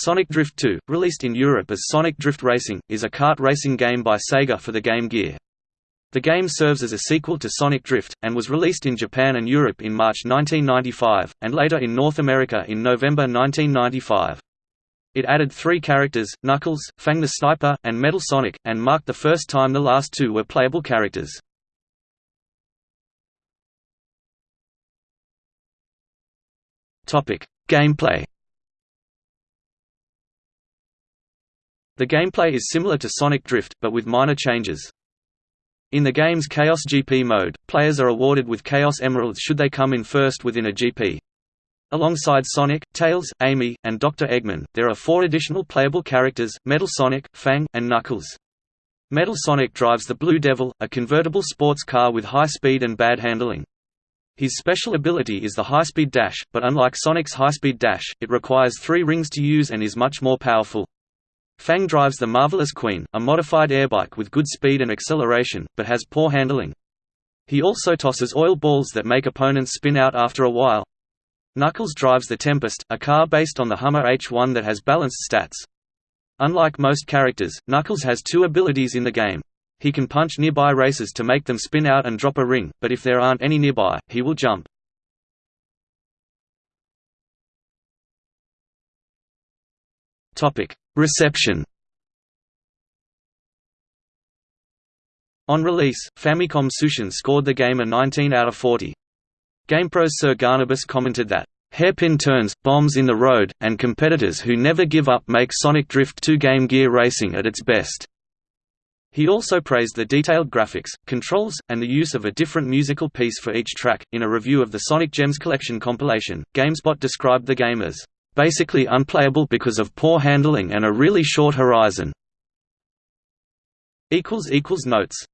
Sonic Drift 2, released in Europe as Sonic Drift Racing, is a kart racing game by Sega for the Game Gear. The game serves as a sequel to Sonic Drift, and was released in Japan and Europe in March 1995, and later in North America in November 1995. It added three characters, Knuckles, Fang the Sniper, and Metal Sonic, and marked the first time the last two were playable characters. Gameplay The gameplay is similar to Sonic Drift, but with minor changes. In the game's Chaos GP mode, players are awarded with Chaos Emeralds should they come in first within a GP. Alongside Sonic, Tails, Amy, and Dr. Eggman, there are four additional playable characters, Metal Sonic, Fang, and Knuckles. Metal Sonic drives the Blue Devil, a convertible sports car with high speed and bad handling. His special ability is the high-speed dash, but unlike Sonic's high-speed dash, it requires three rings to use and is much more powerful. Fang drives the Marvelous Queen, a modified airbike with good speed and acceleration, but has poor handling. He also tosses oil balls that make opponents spin out after a while. Knuckles drives the Tempest, a car based on the Hummer H1 that has balanced stats. Unlike most characters, Knuckles has two abilities in the game. He can punch nearby racers to make them spin out and drop a ring, but if there aren't any nearby, he will jump. Reception On release, Famicom Tsushin scored the game a 19 out of 40. GamePro's Sir Garnabus commented that, "...hairpin turns, bombs in the road, and competitors who never give up make Sonic Drift 2 Game Gear racing at its best." He also praised the detailed graphics, controls, and the use of a different musical piece for each track. In a review of the Sonic Gems Collection compilation, GameSpot described the game as basically unplayable because of poor handling and a really short horizon. Notes